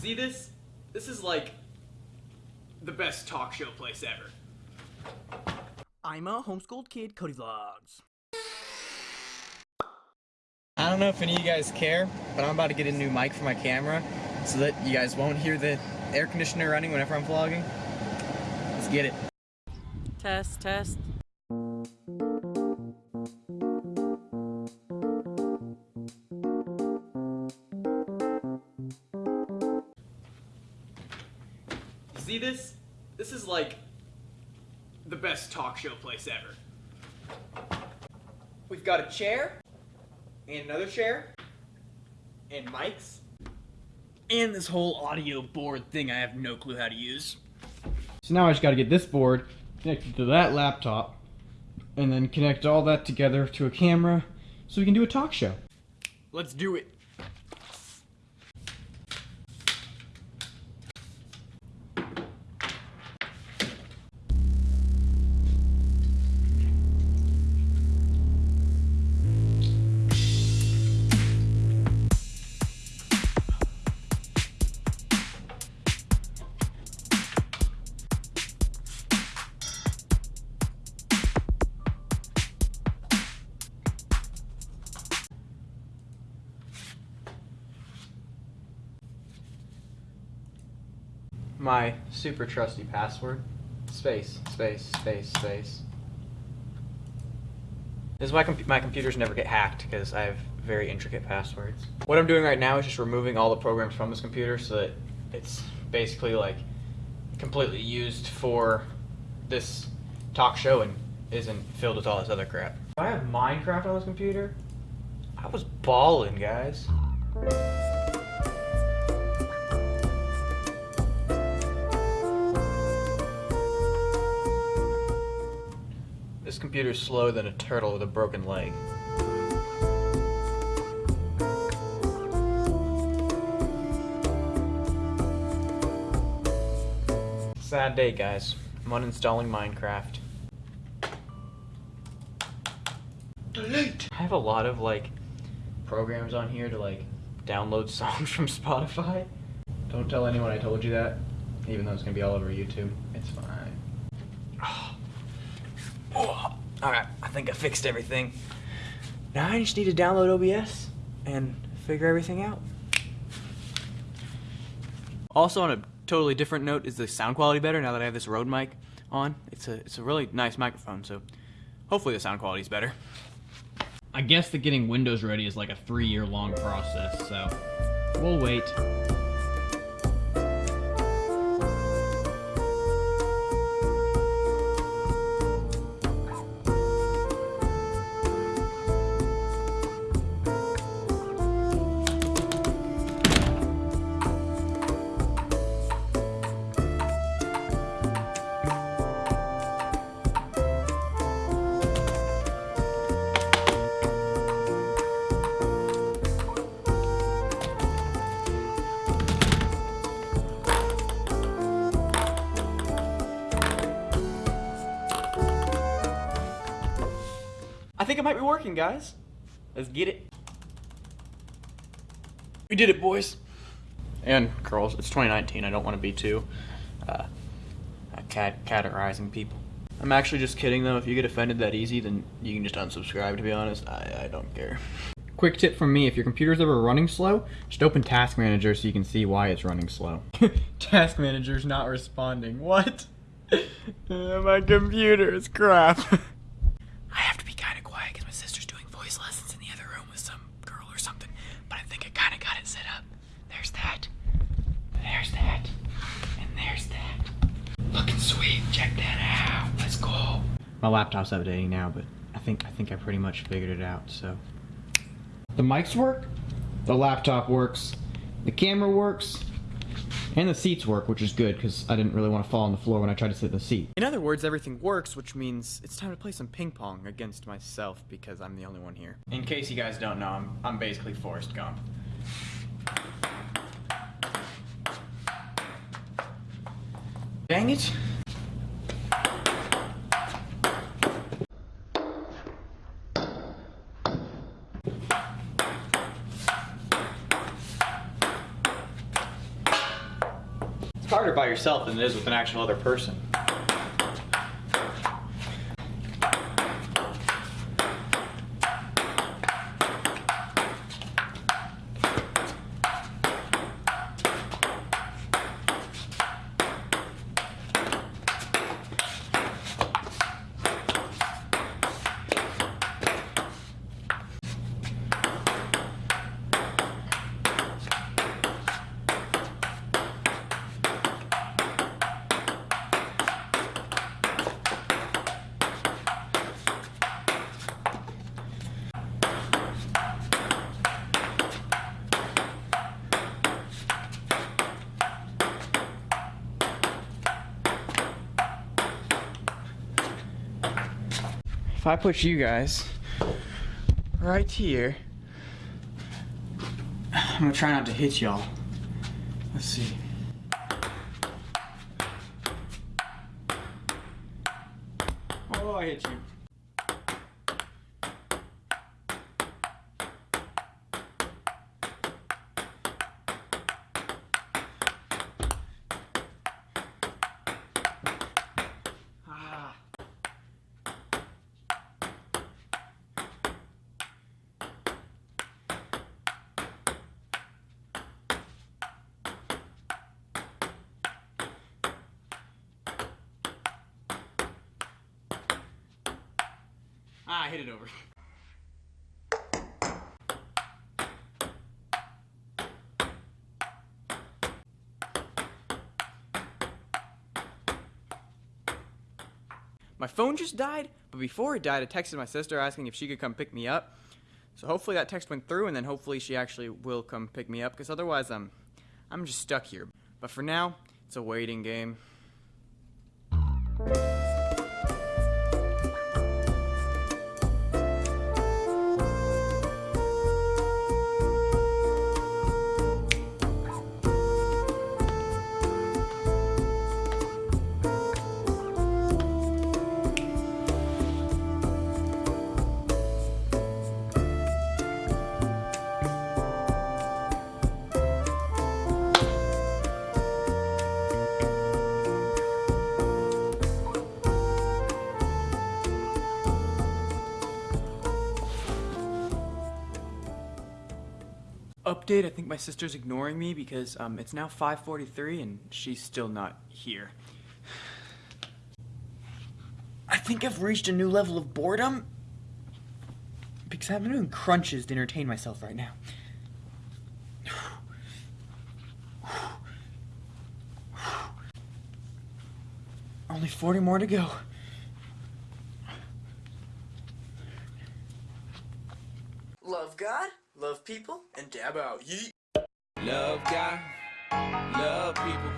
See this? This is like the best talk show place ever. I'm a homeschooled kid, Cody Vlogs. I don't know if any of you guys care, but I'm about to get a new mic for my camera so that you guys won't hear the air conditioner running whenever I'm vlogging. Let's get it. Test, test. See this? This is like the best talk show place ever. We've got a chair, and another chair, and mics, and this whole audio board thing I have no clue how to use. So now I just gotta get this board connected to that laptop and then connect all that together to a camera so we can do a talk show. Let's do it. My super trusty password. Space, space, space, space. This is why com my computers never get hacked, because I have very intricate passwords. What I'm doing right now is just removing all the programs from this computer so that it's basically like completely used for this talk show and isn't filled with all this other crap. I have Minecraft on this computer, I was balling, guys. This computer's slower than a turtle with a broken leg. Sad day, guys. I'm uninstalling Minecraft. Delete! I have a lot of, like, programs on here to, like, download songs from Spotify. Don't tell anyone I told you that, even though it's gonna be all over YouTube. It's fine. Oh, Alright, I think I fixed everything. Now I just need to download OBS and figure everything out. Also on a totally different note, is the sound quality better now that I have this Rode mic on? It's a it's a really nice microphone, so hopefully the sound quality is better. I guess that getting Windows ready is like a three year long process, so we'll wait. Think it might be working, guys. Let's get it. We did it, boys. And girls, it's 2019. I don't want to be too uh, cat categorizing people. I'm actually just kidding though. If you get offended that easy, then you can just unsubscribe. To be honest, I, I don't care. Quick tip from me, if your computer's ever running slow, just open Task Manager so you can see why it's running slow. Task Manager's not responding. What? My computer is crap. I have to be kind of quiet because my sister's doing voice lessons in the other room with some girl or something. But I think I kind of got it set up. There's that. There's that. And there's that. Looking sweet. Check that out. Let's go. My laptop's updating now, but I think I think I pretty much figured it out, so. The mics work, the laptop works, the camera works, and the seats work, which is good because I didn't really want to fall on the floor when I tried to sit in the seat. In other words, everything works, which means it's time to play some ping pong against myself because I'm the only one here. In case you guys don't know, I'm, I'm basically Forrest Gump. Dang it. Harder by yourself than it is with an actual other person. If I put you guys right here, I'm gonna try not to hit y'all. Let's see. Oh, I hit you. Ah, I hit it over. My phone just died, but before it died, I texted my sister asking if she could come pick me up. So hopefully that text went through, and then hopefully she actually will come pick me up, because otherwise I'm, I'm just stuck here. But for now, it's a waiting game. Update, I think my sister's ignoring me because um, it's now 5.43 and she's still not here. I think I've reached a new level of boredom because I'm doing crunches to entertain myself right now. Only 40 more to go. Love God, love people, and dab out. Yeet. Love God, love people.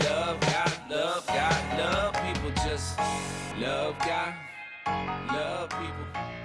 Love God, love God, love people. Just love God, love people.